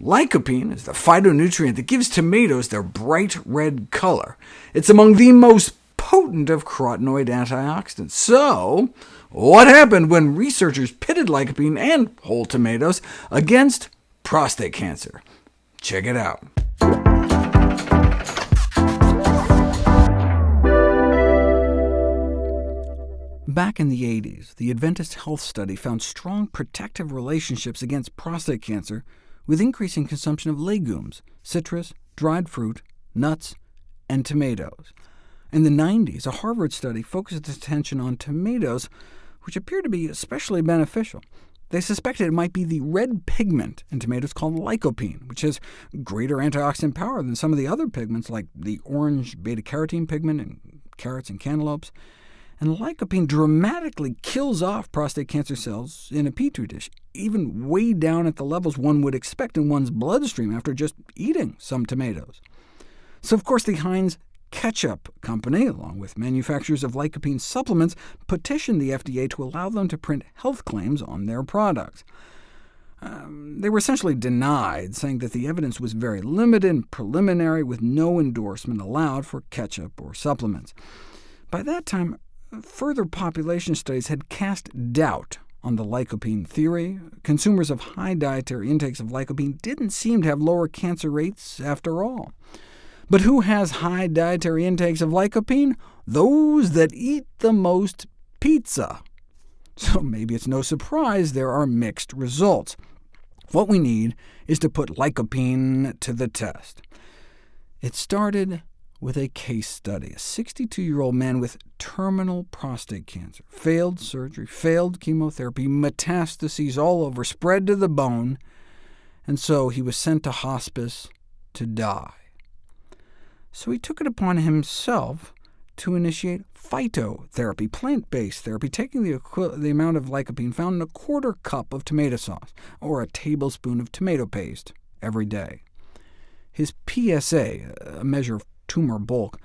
Lycopene is the phytonutrient that gives tomatoes their bright red color. It's among the most potent of carotenoid antioxidants. So, what happened when researchers pitted lycopene and whole tomatoes against prostate cancer? Check it out. Back in the 80s, the Adventist Health Study found strong protective relationships against prostate cancer with increasing consumption of legumes, citrus, dried fruit, nuts, and tomatoes. In the 90s, a Harvard study focused its attention on tomatoes, which appeared to be especially beneficial. They suspected it might be the red pigment in tomatoes called lycopene, which has greater antioxidant power than some of the other pigments, like the orange beta-carotene pigment in carrots and cantaloupes and lycopene dramatically kills off prostate cancer cells in a petri dish, even way down at the levels one would expect in one's bloodstream after just eating some tomatoes. So of course the Heinz Ketchup Company, along with manufacturers of lycopene supplements, petitioned the FDA to allow them to print health claims on their products. Um, they were essentially denied, saying that the evidence was very limited and preliminary, with no endorsement allowed for ketchup or supplements. By that time, Further population studies had cast doubt on the lycopene theory. Consumers of high dietary intakes of lycopene didn't seem to have lower cancer rates after all. But who has high dietary intakes of lycopene? Those that eat the most pizza. So maybe it's no surprise there are mixed results. What we need is to put lycopene to the test. It started with a case study. A 62-year-old man with terminal prostate cancer, failed surgery, failed chemotherapy, metastases all over, spread to the bone, and so he was sent to hospice to die. So he took it upon himself to initiate phytotherapy, plant-based therapy, taking the, the amount of lycopene found in a quarter cup of tomato sauce, or a tablespoon of tomato paste, every day. His PSA, a measure of tumor bulk,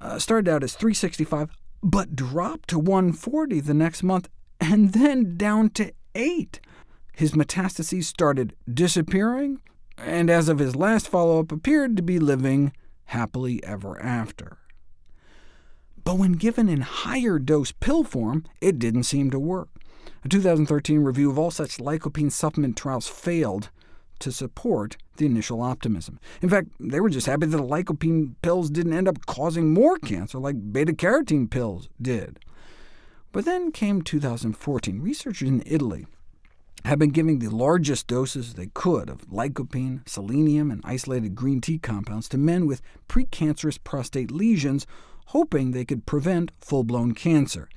uh, started out as 365, but dropped to 140 the next month, and then down to 8. His metastases started disappearing, and as of his last follow-up, appeared to be living happily ever after. But when given in higher dose pill form, it didn't seem to work. A 2013 review of all such lycopene supplement trials failed, to support the initial optimism. In fact, they were just happy that the lycopene pills didn't end up causing more cancer like beta-carotene pills did. But then came 2014. Researchers in Italy had been giving the largest doses they could of lycopene, selenium, and isolated green tea compounds to men with precancerous prostate lesions, hoping they could prevent full-blown cancer.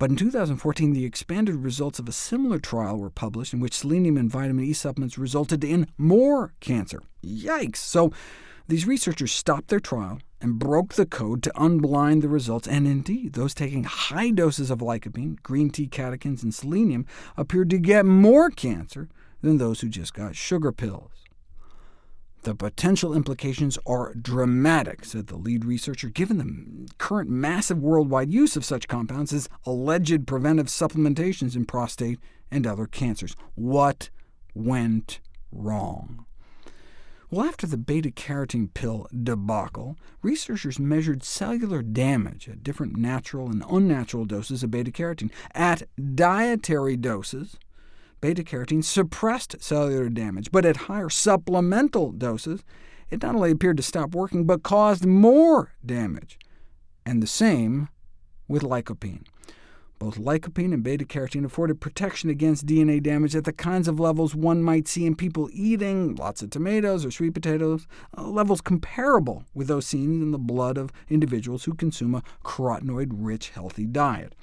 But in 2014, the expanded results of a similar trial were published, in which selenium and vitamin E supplements resulted in more cancer. Yikes! So these researchers stopped their trial and broke the code to unblind the results, and indeed, those taking high doses of lycopene, green tea catechins, and selenium appeared to get more cancer than those who just got sugar pills. The potential implications are dramatic, said the lead researcher, given the current massive worldwide use of such compounds as alleged preventive supplementations in prostate and other cancers. What went wrong? Well, after the beta-carotene pill debacle, researchers measured cellular damage at different natural and unnatural doses of beta-carotene. At dietary doses, beta-carotene suppressed cellular damage, but at higher supplemental doses, it not only appeared to stop working, but caused more damage. And the same with lycopene. Both lycopene and beta-carotene afforded protection against DNA damage at the kinds of levels one might see in people eating lots of tomatoes or sweet potatoes, uh, levels comparable with those seen in the blood of individuals who consume a carotenoid-rich, healthy diet.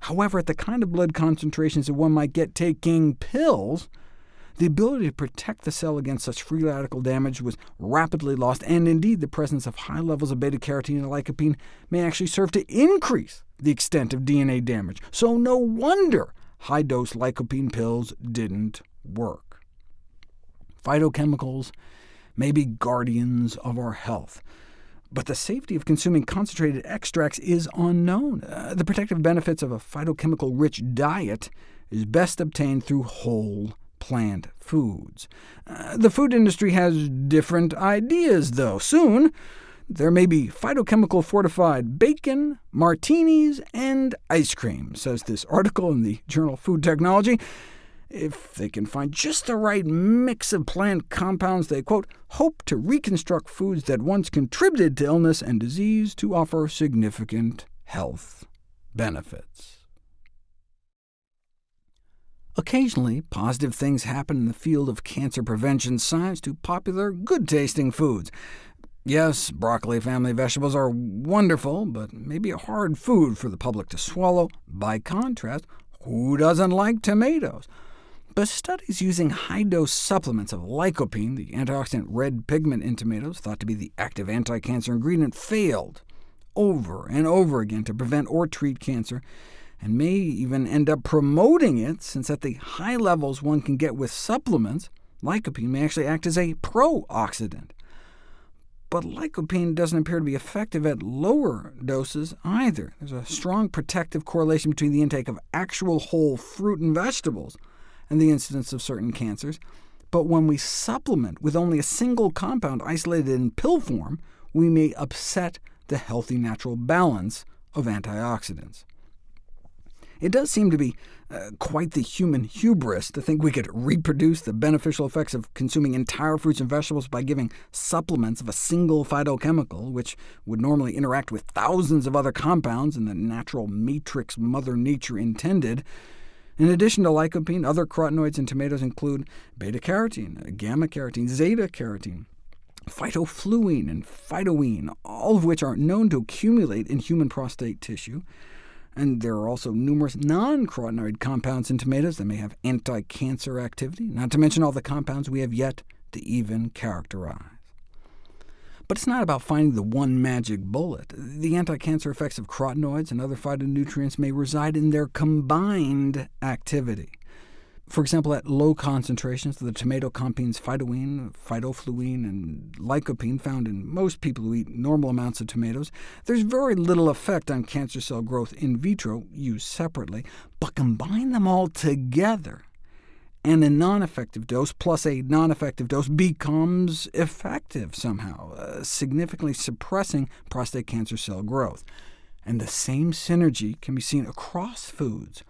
However, at the kind of blood concentrations that one might get taking pills, the ability to protect the cell against such free radical damage was rapidly lost, and indeed the presence of high levels of beta-carotene and lycopene may actually serve to increase the extent of DNA damage. So no wonder high-dose lycopene pills didn't work. Phytochemicals may be guardians of our health, but the safety of consuming concentrated extracts is unknown. Uh, the protective benefits of a phytochemical-rich diet is best obtained through whole plant foods. Uh, the food industry has different ideas, though. Soon, there may be phytochemical-fortified bacon, martinis, and ice cream, says this article in the journal Food Technology. If they can find just the right mix of plant compounds, they, quote, hope to reconstruct foods that once contributed to illness and disease to offer significant health benefits. Occasionally, positive things happen in the field of cancer prevention science to popular, good-tasting foods. Yes, broccoli family vegetables are wonderful, but maybe a hard food for the public to swallow. By contrast, who doesn't like tomatoes? But studies using high-dose supplements of lycopene, the antioxidant red pigment in tomatoes, thought to be the active anti-cancer ingredient, failed over and over again to prevent or treat cancer, and may even end up promoting it, since at the high levels one can get with supplements, lycopene may actually act as a pro-oxidant. But lycopene doesn't appear to be effective at lower doses either. There's a strong protective correlation between the intake of actual whole fruit and vegetables and the incidence of certain cancers, but when we supplement with only a single compound isolated in pill form, we may upset the healthy natural balance of antioxidants. It does seem to be uh, quite the human hubris to think we could reproduce the beneficial effects of consuming entire fruits and vegetables by giving supplements of a single phytochemical, which would normally interact with thousands of other compounds in the natural matrix Mother Nature intended. In addition to lycopene, other carotenoids in tomatoes include beta-carotene, gamma-carotene, zeta-carotene, phytofluene, and phytoene, all of which are known to accumulate in human prostate tissue. And there are also numerous non-carotenoid compounds in tomatoes that may have anti-cancer activity, not to mention all the compounds we have yet to even characterize. But it's not about finding the one magic bullet. The anti-cancer effects of carotenoids and other phytonutrients may reside in their combined activity. For example, at low concentrations, the tomato contains phytoene, phytofluene, and lycopene found in most people who eat normal amounts of tomatoes. There's very little effect on cancer cell growth in vitro, used separately, but combine them all together, and a non-effective dose plus a non-effective dose becomes effective somehow, uh, significantly suppressing prostate cancer cell growth. And the same synergy can be seen across foods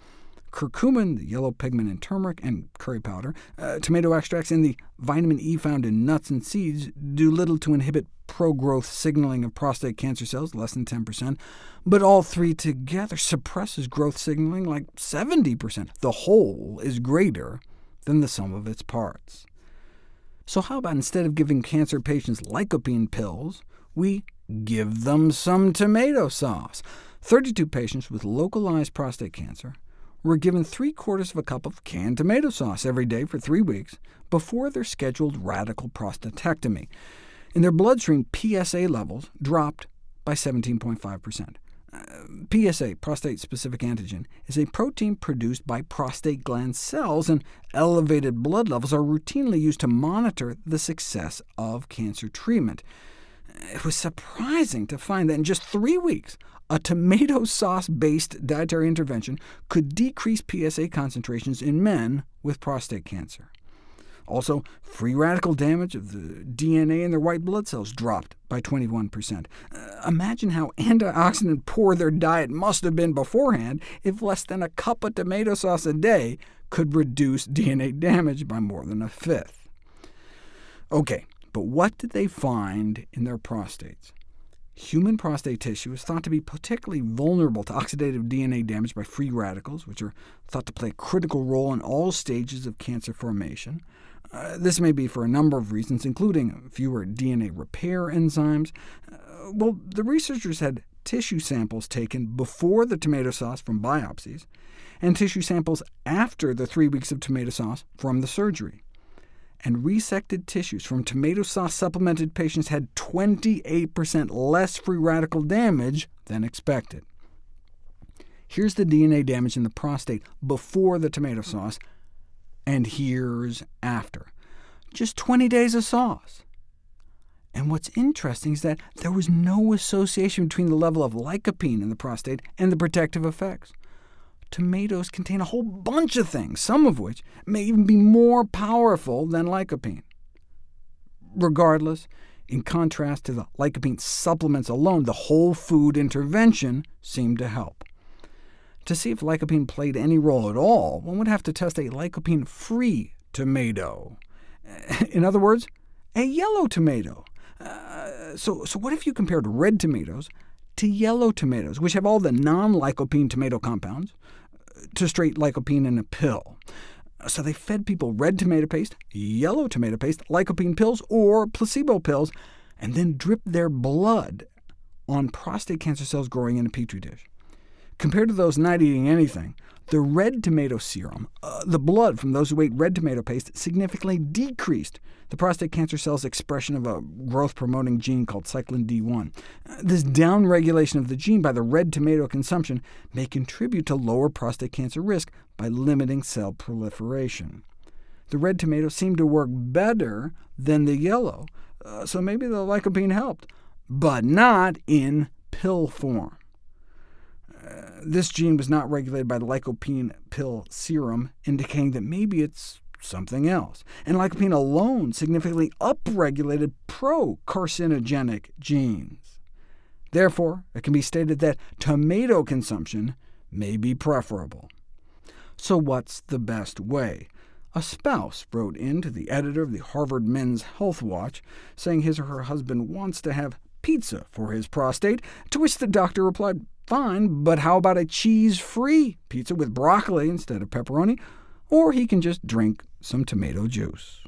curcumin, the yellow pigment in turmeric, and curry powder. Uh, tomato extracts and the vitamin E found in nuts and seeds do little to inhibit pro-growth signaling of prostate cancer cells, less than 10%, but all three together suppresses growth signaling like 70%. The whole is greater than the sum of its parts. So how about instead of giving cancer patients lycopene pills, we give them some tomato sauce? 32 patients with localized prostate cancer were given three-quarters of a cup of canned tomato sauce every day for three weeks before their scheduled radical prostatectomy. In their bloodstream, PSA levels dropped by 17.5%. PSA, prostate-specific antigen, is a protein produced by prostate gland cells, and elevated blood levels are routinely used to monitor the success of cancer treatment. It was surprising to find that in just three weeks, a tomato sauce-based dietary intervention could decrease PSA concentrations in men with prostate cancer. Also, free radical damage of the DNA in their white blood cells dropped by 21%. Uh, imagine how antioxidant-poor their diet must have been beforehand if less than a cup of tomato sauce a day could reduce DNA damage by more than a fifth. OK, but what did they find in their prostates? Human prostate tissue is thought to be particularly vulnerable to oxidative DNA damage by free radicals, which are thought to play a critical role in all stages of cancer formation. Uh, this may be for a number of reasons, including fewer DNA repair enzymes. Uh, well, the researchers had tissue samples taken before the tomato sauce from biopsies, and tissue samples after the three weeks of tomato sauce from the surgery and resected tissues from tomato sauce-supplemented patients had 28% less free radical damage than expected. Here's the DNA damage in the prostate before the tomato sauce, and here's after. Just 20 days of sauce. And what's interesting is that there was no association between the level of lycopene in the prostate and the protective effects. tomatoes contain a whole bunch of things, some of which may even be more powerful than lycopene. Regardless, in contrast to the lycopene supplements alone, the whole food intervention seemed to help. To see if lycopene played any role at all, one would have to test a lycopene-free tomato. In other words, a yellow tomato. Uh, so, so what if you compared red tomatoes to yellow tomatoes, which have all the non-lycopene tomato compounds, to straight lycopene in a pill? So they fed people red tomato paste, yellow tomato paste, lycopene pills, or placebo pills, and then dripped their blood on prostate cancer cells growing in a petri dish. Compared to those not eating anything, the red tomato serum, uh, the blood from those who ate red tomato paste, significantly decreased the prostate cancer cell's expression of a growth-promoting gene called cyclin D1. Uh, this downregulation of the gene by the red tomato consumption may contribute to lower prostate cancer risk by limiting cell proliferation. The red tomato seemed to work better than the yellow, uh, so maybe the lycopene helped, but not in pill form this gene was not regulated by the lycopene pill serum, indicating that maybe it's something else. And lycopene alone significantly upregulated pro-carcinogenic genes. Therefore, it can be stated that tomato consumption may be preferable. So what's the best way? A spouse wrote in to the editor of the Harvard Men's Health Watch, saying his or her husband wants to have pizza for his prostate, to which the doctor replied, Fine, but how about a cheese-free pizza with broccoli instead of pepperoni? Or he can just drink some tomato juice.